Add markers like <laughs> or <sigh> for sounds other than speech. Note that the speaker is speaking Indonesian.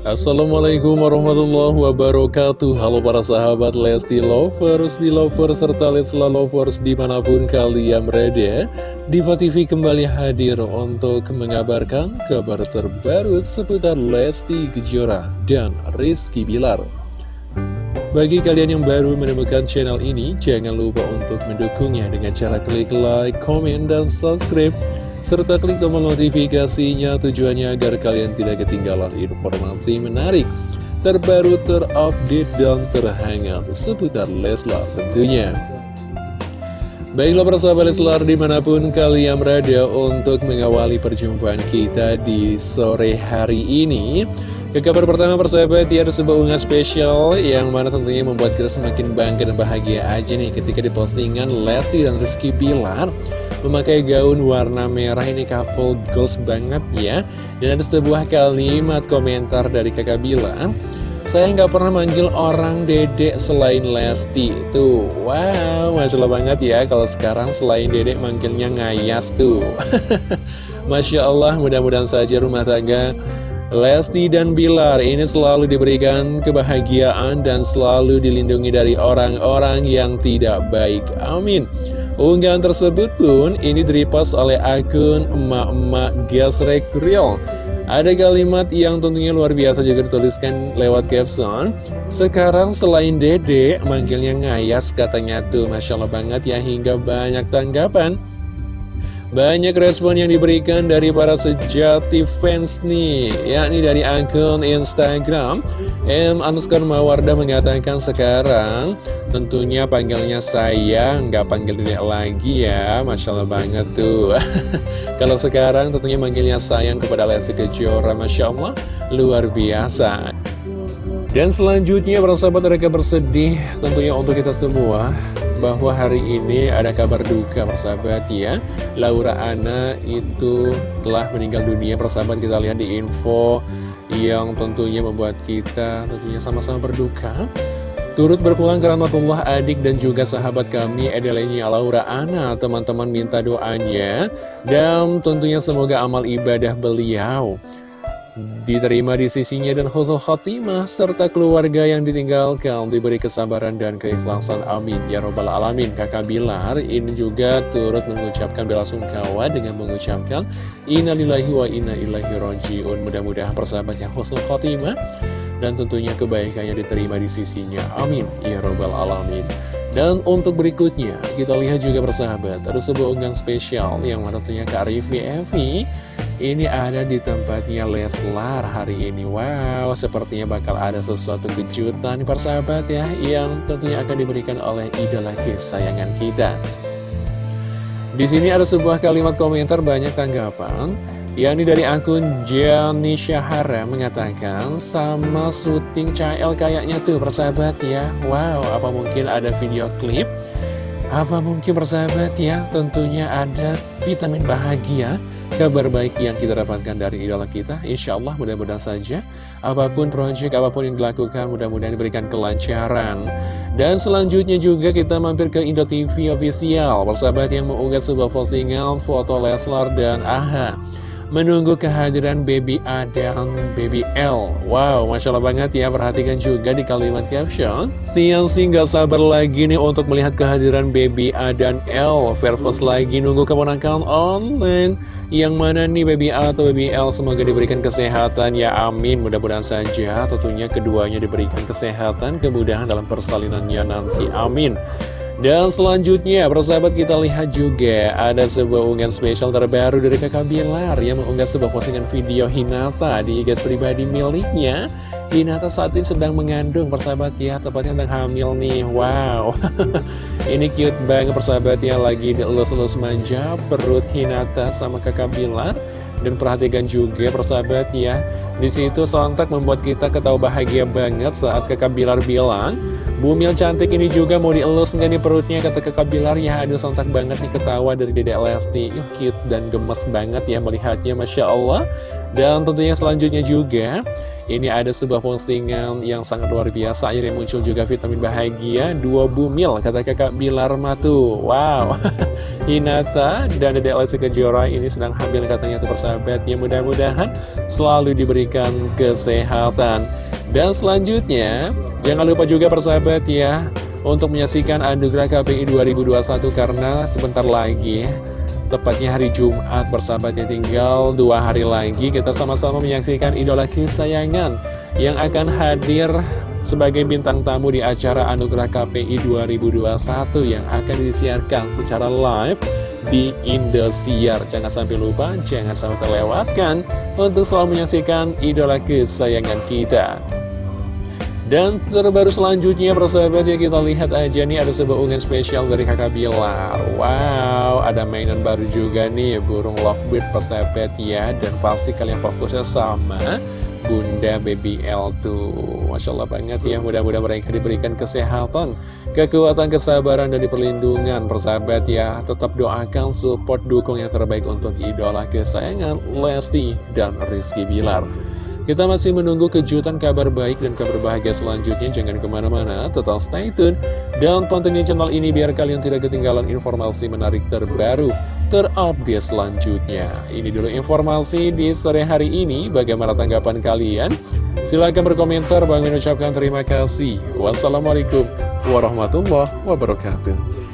Assalamualaikum warahmatullahi wabarakatuh. Halo para sahabat Lesti Lovers, Belovers, serta Lesla Lovers di mana pun kalian berada. Diva TV kembali hadir untuk mengabarkan kabar terbaru seputar Lesti Kejora dan Rizky Bilar. Bagi kalian yang baru menemukan channel ini, jangan lupa untuk mendukungnya dengan cara klik like, komen, dan subscribe serta klik tombol notifikasinya tujuannya agar kalian tidak ketinggalan informasi menarik, terbaru, terupdate, dan terhangat seputar Leslar tentunya. Baiklah persahabat Leslar di mana pun kalian berada untuk mengawali perjumpaan kita di sore hari ini. Ke kabar pertama persahabat, ya ada sebuah unggah spesial yang mana tentunya membuat kita semakin bangga dan bahagia aja nih ketika di postingan Lesti dan Rizky Bilar memakai gaun warna merah ini couple goals banget ya dan ada sebuah kalimat komentar dari kakak bilang saya nggak pernah manggil orang dedek selain Lesti tuh wow masya banget ya kalau sekarang selain dedek manggilnya ngayas tuh <laughs> Masya Allah mudah-mudahan saja rumah tangga Lesti dan Bilar ini selalu diberikan kebahagiaan dan selalu dilindungi dari orang-orang yang tidak baik. Amin. Unggahan tersebut pun ini direpost oleh akun emak-emak gesrek real. Ada kalimat yang tentunya luar biasa juga dituliskan lewat caption Sekarang selain dede, manggilnya ngayas katanya tuh Masya Allah banget ya hingga banyak tanggapan banyak respon yang diberikan dari para sejati fans nih, yakni dari akun Instagram M underscore Mawarda mengatakan sekarang tentunya panggilnya saya, nggak panggil dedek lagi ya, Masya Allah banget tuh. <laughs> Kalau sekarang tentunya manggilnya sayang kepada Lesti Kejora, Masya Allah, luar biasa. Dan selanjutnya para sahabat mereka bersedih tentunya untuk kita semua bahwa hari ini ada kabar duka persahabat ya. Laura Ana itu telah meninggal dunia persahabat kita lihat di info yang tentunya membuat kita tentunya sama-sama berduka. Turut berpulang ke rahmatullah adik dan juga sahabat kami Edelenya Laura Ana Teman-teman minta doanya. Dan tentunya semoga amal ibadah beliau diterima di sisinya dan khusus khotimah serta keluarga yang ditinggalkan diberi kesabaran dan keikhlasan. Amin. Ya robbal alamin. Kakak Bilar ini juga turut mengucapkan bela sungkawa dengan mengucapkan innalillahi wa inna ilaihi rojiun mudah-mudahan persahabatnya khusus khotimah dan tentunya kebaikannya diterima di sisinya. Amin. Ya robbal alamin. Dan untuk berikutnya kita lihat juga persahabat ada sebuah unggahan spesial yang tentunya Kak Rivi Evi ini ada di tempatnya Leslar hari ini Wow, sepertinya bakal ada sesuatu kejutan persahabat ya Yang tentunya akan diberikan oleh idola kesayangan kita Di sini ada sebuah kalimat komentar banyak tanggapan yakni dari akun Gianni Syahara mengatakan sama syuting CL kayaknya tuh persahabat ya Wow, apa mungkin ada video klip? Apa mungkin persahabat ya? Tentunya ada vitamin bahagia kabar baik yang kita dapatkan dari idola kita Insya Allah mudah-mudahan saja apa pun proyek, apa pun yang dilakukan mudah-mudahan diberikan kelancaran. Dan selanjutnya juga kita mampir ke Indo TV Official. Persahabat yang mengunggah sebuah postingan foto Leslar dan AHA menunggu kehadiran Baby A dan Baby L. Wow, Masya Allah banget ya, perhatikan juga di kalimat caption. Tiang sih nggak sabar lagi nih untuk melihat kehadiran Baby A dan L. Versus lagi nunggu keponakan online. Yang mana nih Baby A atau Baby L semoga diberikan kesehatan ya amin mudah-mudahan saja tentunya keduanya diberikan kesehatan kemudahan dalam persalinannya nanti amin dan selanjutnya, persahabat kita lihat juga ada sebuah unggahan spesial terbaru dari kakak Bilar yang mengunggah sebuah postingan video Hinata di gas pribadi miliknya. Hinata saat ini sedang mengandung persahabat ya, tepatnya sedang hamil nih. Wow, <laughs> ini cute banget persahabat ya, lagi dielus-elus manja perut Hinata sama kakak Bilar. Dan perhatikan juga persahabat ya, di situ sontak membuat kita ketawa bahagia banget saat kakak Bilar bilang Bumil cantik ini juga mau dielus nggak nih perutnya? Kata kakak Bilar ya aduh sontak banget nih ketawa dari dedek Lesti. Yuh, cute dan gemes banget ya melihatnya Masya Allah. Dan tentunya selanjutnya juga Ini ada sebuah postingan yang sangat luar biasa Akhirnya muncul juga vitamin bahagia Dua bumil, kata kakak Bilar Matu Wow. <laughs> Hinata dan Dede Lesti Kejora ini sedang hamil katanya tuh persahabat Ya mudah-mudahan selalu diberikan kesehatan. Dan selanjutnya Jangan lupa juga persahabat ya Untuk menyaksikan Anugerah KPI 2021 Karena sebentar lagi Tepatnya hari Jumat bersahabat ya tinggal dua hari lagi kita sama-sama menyaksikan idola kesayangan yang akan hadir sebagai bintang tamu di acara Anugerah KPI 2021 yang akan disiarkan secara live di Indosiar. Jangan sampai lupa, jangan sampai terlewatkan untuk selalu menyaksikan idola kesayangan kita. Dan terbaru selanjutnya persahabat ya kita lihat aja nih ada sebuah unggahan spesial dari kakak Bilar. Wow ada mainan baru juga nih burung lovebird persahabat ya. Dan pasti kalian fokusnya sama Bunda Baby L tuh. Masya Allah banget ya. Mudah-mudahan mereka diberikan kesehatan Kekuatan, kesabaran, dan perlindungan persahabat ya. Tetap doakan support dukung yang terbaik untuk idola kesayangan Lesti dan Rizky Bilar kita masih menunggu kejutan kabar baik dan kabar bahagia selanjutnya. Jangan ke mana-mana, tetap stay tune. Dan pantengin channel ini biar kalian tidak ketinggalan informasi menarik terbaru, terupdate selanjutnya. Ini dulu informasi di sore hari ini. Bagaimana tanggapan kalian? Silahkan berkomentar. Bang ucapkan terima kasih. Wassalamualaikum warahmatullahi wabarakatuh.